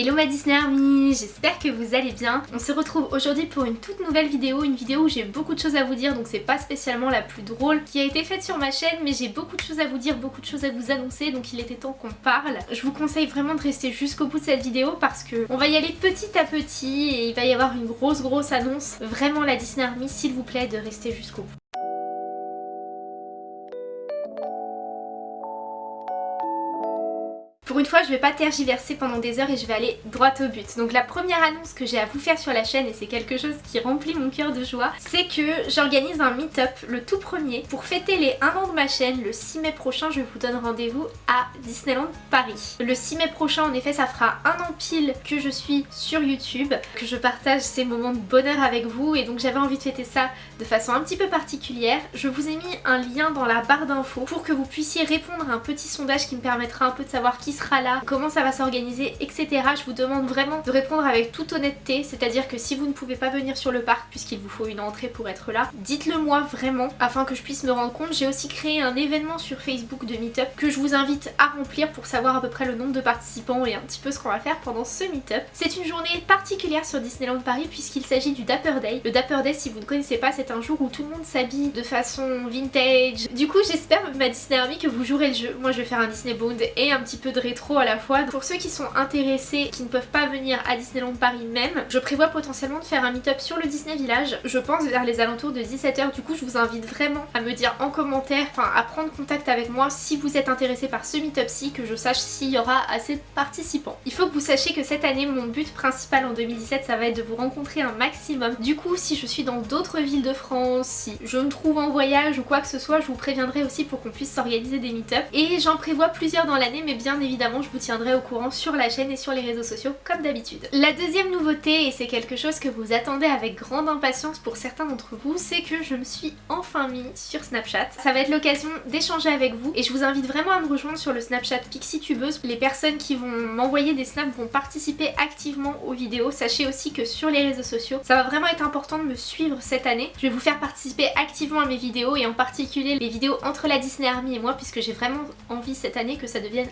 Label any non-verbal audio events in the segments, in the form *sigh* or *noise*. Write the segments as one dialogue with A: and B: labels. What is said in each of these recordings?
A: Hello ma Disney Army, j'espère que vous allez bien. On se retrouve aujourd'hui pour une toute nouvelle vidéo, une vidéo où j'ai beaucoup de choses à vous dire donc c'est pas spécialement la plus drôle qui a été faite sur ma chaîne mais j'ai beaucoup de choses à vous dire, beaucoup de choses à vous annoncer donc il était temps qu'on parle. Je vous conseille vraiment de rester jusqu'au bout de cette vidéo parce que on va y aller petit à petit et il va y avoir une grosse grosse annonce. Vraiment la Disney Army s'il vous plaît de rester jusqu'au bout. Pour une fois, je vais pas tergiverser pendant des heures et je vais aller droit au but. Donc la première annonce que j'ai à vous faire sur la chaîne, et c'est quelque chose qui remplit mon cœur de joie, c'est que j'organise un meet-up, le tout premier, pour fêter les 1 an de ma chaîne. Le 6 mai prochain, je vous donne rendez-vous à Disneyland Paris. Le 6 mai prochain, en effet, ça fera un an pile que je suis sur YouTube, que je partage ces moments de bonheur avec vous, et donc j'avais envie de fêter ça de façon un petit peu particulière. Je vous ai mis un lien dans la barre d'infos pour que vous puissiez répondre à un petit sondage qui me permettra un peu de savoir qui comment ça va s'organiser, etc. Je vous demande vraiment de répondre avec toute honnêteté, c'est-à-dire que si vous ne pouvez pas venir sur le parc puisqu'il vous faut une entrée pour être là, dites-le moi vraiment afin que je puisse me rendre compte. J'ai aussi créé un événement sur Facebook de Meetup que je vous invite à remplir pour savoir à peu près le nombre de participants et un petit peu ce qu'on va faire pendant ce Meetup. C'est une journée particulière sur Disneyland Paris puisqu'il s'agit du Dapper Day. Le Dapper Day, si vous ne connaissez pas, c'est un jour où tout le monde s'habille de façon vintage. Du coup, j'espère ma Disney Army que vous jouerez le jeu. Moi, je vais faire un Disney Bond et un petit peu de rétro à la fois. Pour ceux qui sont intéressés, qui ne peuvent pas venir à Disneyland Paris même, je prévois potentiellement de faire un meet-up sur le Disney Village. Je pense vers les alentours de 17h. Du coup, je vous invite vraiment à me dire en commentaire, enfin à prendre contact avec moi si vous êtes intéressé par ce meet-up-ci, que je sache s'il y aura assez de participants. Il faut que vous sachiez que cette année, mon but principal en 2017, ça va être de vous rencontrer un maximum. Du coup, si je suis dans d'autres villes de France, si je me trouve en voyage ou quoi que ce soit, je vous préviendrai aussi pour qu'on puisse s'organiser des meet-up. Et j'en prévois plusieurs dans l'année, mais bien évidemment, je vous tiendrai au courant sur la chaîne et sur les réseaux sociaux comme d'habitude. La deuxième nouveauté, et c'est quelque chose que vous attendez avec grande impatience pour certains d'entre vous, c'est que je me suis enfin mis sur Snapchat. Ça va être l'occasion d'échanger avec vous et je vous invite vraiment à me rejoindre sur le Snapchat PixieTubeuse. Les personnes qui vont m'envoyer des snaps vont participer activement aux vidéos. Sachez aussi que sur les réseaux sociaux, ça va vraiment être important de me suivre cette année. Je vais vous faire participer activement à mes vidéos et en particulier les vidéos entre la Disney Army et moi puisque j'ai vraiment envie cette année que ça devienne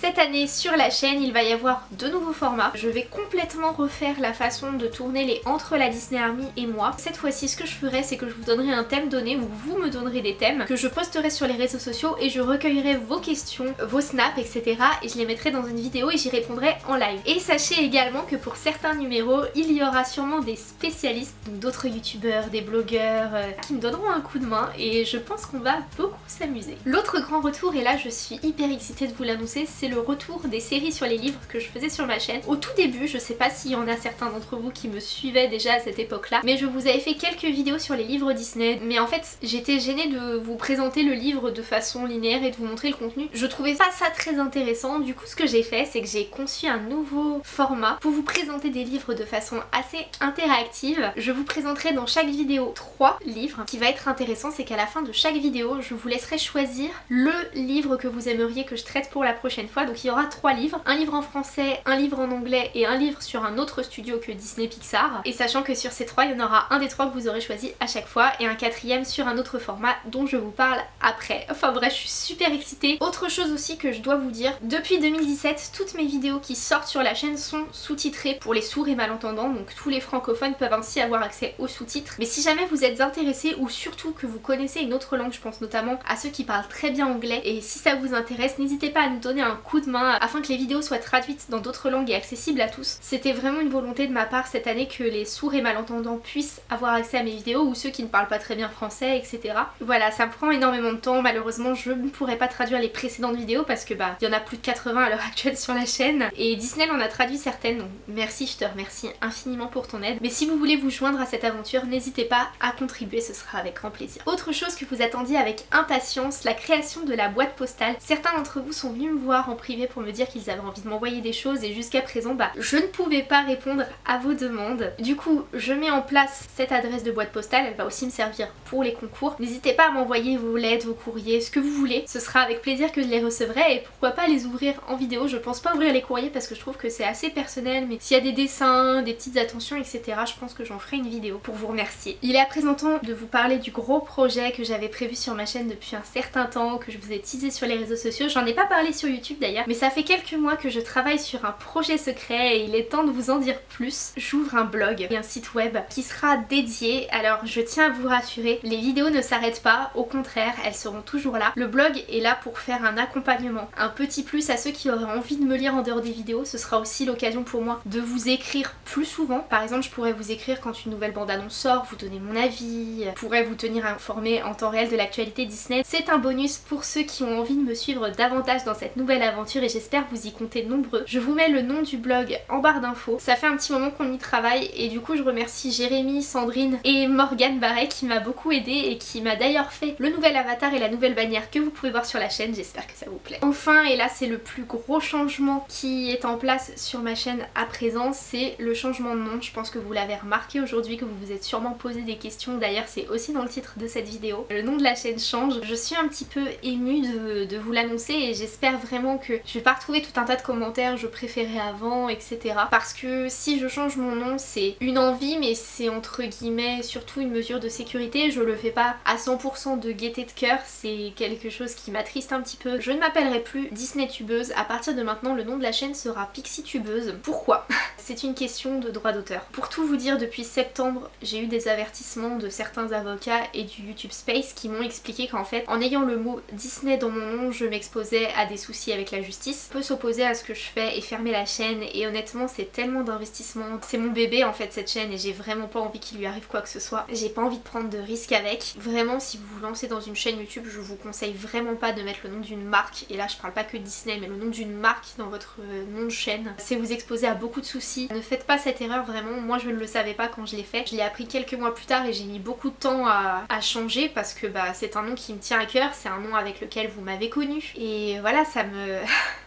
A: Cette année sur la chaîne il va y avoir de nouveaux formats. Je vais complètement refaire la façon de tourner les entre la Disney Army et moi. Cette fois-ci ce que je ferai c'est que je vous donnerai un thème donné ou vous me donnerez des thèmes que je posterai sur les réseaux sociaux et je recueillerai vos questions, vos snaps etc. et je les mettrai dans une vidéo et j'y répondrai en live. Et sachez également que pour certains numéros il y aura sûrement des spécialistes, d'autres youtubeurs, des blogueurs euh, qui me donneront un coup de main et je pense qu'on va beaucoup s'amuser. L'autre grand retour et là je suis hyper excitée de vous l'annoncer c'est le retour des séries sur les livres que je faisais sur ma chaîne. Au tout début, je sais pas s'il y en a certains d'entre vous qui me suivaient déjà à cette époque-là, mais je vous avais fait quelques vidéos sur les livres Disney. Mais en fait, j'étais gênée de vous présenter le livre de façon linéaire et de vous montrer le contenu. Je trouvais pas ça très intéressant. Du coup, ce que j'ai fait, c'est que j'ai conçu un nouveau format pour vous présenter des livres de façon assez interactive. Je vous présenterai dans chaque vidéo trois livres. Ce qui va être intéressant, c'est qu'à la fin de chaque vidéo, je vous laisserai choisir le livre que vous aimeriez que je traite pour la prochaine fois. Donc il y aura trois livres. Un livre en français, un livre en anglais et un livre sur un autre studio que Disney Pixar. Et sachant que sur ces trois, il y en aura un des trois que vous aurez choisi à chaque fois et un quatrième sur un autre format dont je vous parle après. Enfin bref, je suis super excitée. Autre chose aussi que je dois vous dire, depuis 2017, toutes mes vidéos qui sortent sur la chaîne sont sous-titrées pour les sourds et malentendants, donc tous les francophones peuvent ainsi avoir accès aux sous-titres. Mais si jamais vous êtes intéressé ou surtout que vous connaissez une autre langue, je pense notamment à ceux qui parlent très bien anglais, et si ça vous intéresse, n'hésitez pas à donner un coup de main afin que les vidéos soient traduites dans d'autres langues et accessibles à tous. C'était vraiment une volonté de ma part cette année que les sourds et malentendants puissent avoir accès à mes vidéos ou ceux qui ne parlent pas très bien français, etc. Voilà, ça prend énormément de temps, malheureusement je ne pourrais pas traduire les précédentes vidéos parce que bah il y en a plus de 80 à l'heure *laughs* actuelle sur la chaîne et Disney en a traduit certaines donc merci, je te remercie infiniment pour ton aide. Mais si vous voulez vous joindre à cette aventure, n'hésitez pas à contribuer, ce sera avec grand plaisir. Autre chose que vous attendiez avec impatience, la création de la boîte postale. Certains d'entre vous sont venus me voir en privé pour me dire qu'ils avaient envie de m'envoyer des choses et jusqu'à présent bah je ne pouvais pas répondre à vos demandes. Du coup je mets en place cette adresse de boîte postale, elle va aussi me servir pour les concours. N'hésitez pas à m'envoyer vos lettres, vos courriers, ce que vous voulez. Ce sera avec plaisir que je les recevrai et pourquoi pas les ouvrir en vidéo. Je pense pas ouvrir les courriers parce que je trouve que c'est assez personnel mais s'il y a des dessins, des petites attentions etc je pense que j'en ferai une vidéo pour vous remercier. Il est à présent temps de vous parler du gros projet que j'avais prévu sur ma chaîne depuis un certain temps, que je vous ai teasé sur les réseaux sociaux. J'en ai pas parlé sur YouTube d'ailleurs, mais ça fait quelques mois que je travaille sur un projet secret et il est temps de vous en dire plus. J'ouvre un blog et un site web qui sera dédié, alors je tiens à vous rassurer, les vidéos ne s'arrêtent pas, au contraire, elles seront toujours là. Le blog est là pour faire un accompagnement, un petit plus à ceux qui auraient envie de me lire en dehors des vidéos, ce sera aussi l'occasion pour moi de vous écrire plus souvent. Par exemple, je pourrais vous écrire quand une nouvelle bande-annonce sort, vous donner mon avis, je pourrais vous tenir informé en temps réel de l'actualité Disney. C'est un bonus pour ceux qui ont envie de me suivre davantage dans cette nouvelle aventure et j'espère vous y compter nombreux. Je vous mets le nom du blog en barre d'infos. Ça fait un petit moment qu'on y travaille et du coup je remercie Jérémy, Sandrine et Morgane Barret qui m'a beaucoup aidé et qui m'a d'ailleurs fait le nouvel avatar et la nouvelle bannière que vous pouvez voir sur la chaîne. J'espère que ça vous plaît. Enfin, et là c'est le plus gros changement qui est en place sur ma chaîne à présent, c'est le changement de nom. Je pense que vous l'avez remarqué aujourd'hui, que vous vous êtes sûrement posé des questions. D'ailleurs c'est aussi dans le titre de cette vidéo. Le nom de la chaîne change. Je suis un petit peu émue de, vous l'annoncer et j'espère vraiment que je vais pas retrouver tout un tas de commentaires je préférais avant etc. Parce que si je change mon nom c'est une envie mais c'est entre guillemets surtout une mesure de sécurité. Je le fais pas à 100% de gaieté de cœur, c'est quelque chose qui m'attriste un petit peu. Je ne m'appellerai plus Disney Tubeuse. À partir de maintenant le nom de la chaîne sera Pixie Tubeuse. Pourquoi? *laughs* C'est une question de droit d'auteur. Pour tout vous dire depuis septembre j'ai eu des avertissements de certains avocats et du YouTube Space qui m'ont expliqué qu'en fait en ayant le mot Disney dans mon nom je m'exposais à des soucis avec la justice. Peut s'opposer à ce que je fais et fermer la chaîne et honnêtement c'est tellement d'investissement. C'est mon bébé en fait cette chaîne et j'ai vraiment pas envie qu'il lui arrive quoi que ce soit. J'ai pas envie de prendre de risques avec. Vraiment si vous vous lancez dans une chaîne YouTube je vous conseille vraiment pas de mettre le nom d'une marque et là je parle pas que Disney mais le nom d'une marque dans votre euh, nom de chaîne. C'est vous exposer à beaucoup de soucis. Ne faites pas cette erreur vraiment. Moi je ne le savais pas quand je l'ai fait. Je l'ai appris quelques mois plus tard et j'ai mis beaucoup de temps à, à changer parce que bah, c'est un nom qui me tient à cœur, c'est un nom avec lequel vous m'avez connu et voilà ça me... *laughs*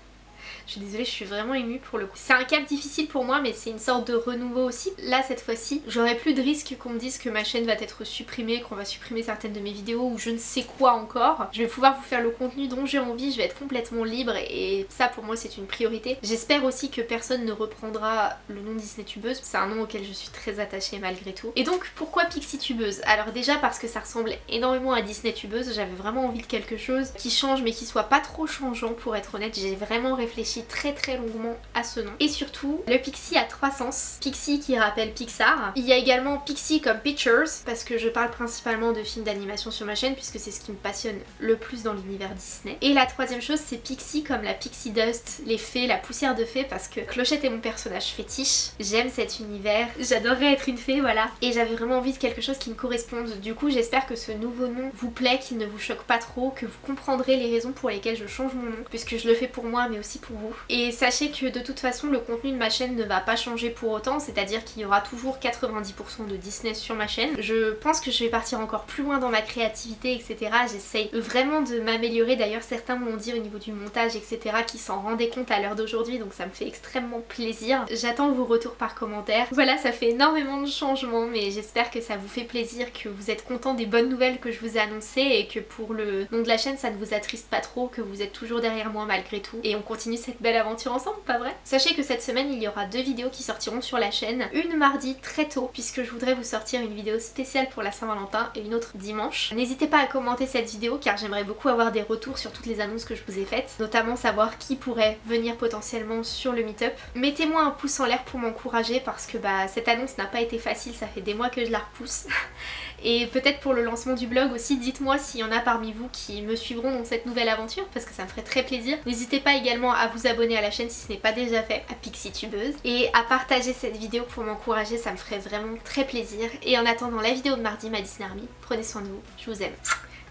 A: Je suis désolée, je suis vraiment émue pour le coup. C'est un cap difficile pour moi mais c'est une sorte de renouveau aussi. Là cette fois-ci, j'aurais plus de risque qu'on me dise que ma chaîne va être supprimée, qu'on va supprimer certaines de mes vidéos ou je ne sais quoi encore. Je vais pouvoir vous faire le contenu dont j'ai envie, je vais être complètement libre et ça pour moi c'est une priorité. J'espère aussi que personne ne reprendra le nom Disney Tubeuse, c'est un nom auquel je suis très attachée malgré tout. Et donc pourquoi Pixie Tubeuse? Alors déjà parce que ça ressemble énormément à Disney Tubeuse, j'avais vraiment envie de quelque chose qui change mais qui soit pas trop changeant pour être honnête. J'ai vraiment réfléchi très très longuement à ce nom. Et surtout, le Pixie a trois sens. Pixie qui rappelle Pixar. Il y a également Pixie comme Pictures, parce que je parle principalement de films d'animation sur ma chaîne, puisque c'est ce qui me passionne le plus dans l'univers Disney. Et la troisième chose, c'est Pixie comme la Pixie Dust, les fées, la poussière de fées, parce que Clochette est mon personnage fétiche. J'aime cet univers, j'adorerais être une fée, voilà. Et j'avais vraiment envie de quelque chose qui me corresponde. Du coup, j'espère que ce nouveau nom vous plaît, qu'il ne vous choque pas trop, que vous comprendrez les raisons pour lesquelles je change mon nom, puisque je le fais pour moi, mais aussi pour vous. Et sachez que de toute façon le contenu de ma chaîne ne va pas changer pour autant, c'est-à-dire qu'il y aura toujours 90% de Disney sur ma chaîne. Je pense que je vais partir encore plus loin dans ma créativité etc. J'essaye vraiment de m'améliorer, d'ailleurs certains m'ont dit au niveau du montage etc. qui s'en rendaient compte à l'heure d'aujourd'hui donc ça me fait extrêmement plaisir. J'attends vos retours par commentaire. Voilà ça fait énormément de changements mais j'espère que ça vous fait plaisir, que vous êtes content des bonnes nouvelles que je vous ai annoncées et que pour le nom de la chaîne ça ne vous attriste pas trop, que vous êtes toujours derrière moi malgré tout et on continue cette belle aventure ensemble, pas vrai? Sachez que cette semaine il y aura deux vidéos qui sortiront sur la chaîne. Une mardi très tôt puisque je voudrais vous sortir une vidéo spéciale pour la Saint-Valentin et une autre dimanche. N'hésitez pas à commenter cette vidéo car j'aimerais beaucoup avoir des retours sur toutes les annonces que je vous ai faites, notamment savoir qui pourrait venir potentiellement sur le meet-up. Mettez-moi un pouce en l'air pour m'encourager parce que bah cette annonce n'a pas été facile, ça fait des mois que je la repousse. *laughs* Et peut-être pour le lancement du blog aussi, dites-moi s'il y en a parmi vous qui me suivront dans cette nouvelle aventure parce que ça me ferait très plaisir. N'hésitez pas également à vous abonner à la chaîne si ce n'est pas déjà fait, à Pixie Tubeuse. Et à partager cette vidéo pour m'encourager, ça me ferait vraiment très plaisir. Et en attendant la vidéo de mardi, ma Disney Army, prenez soin de vous, je vous aime.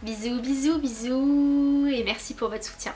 A: Bisous, bisous, bisous et merci pour votre soutien.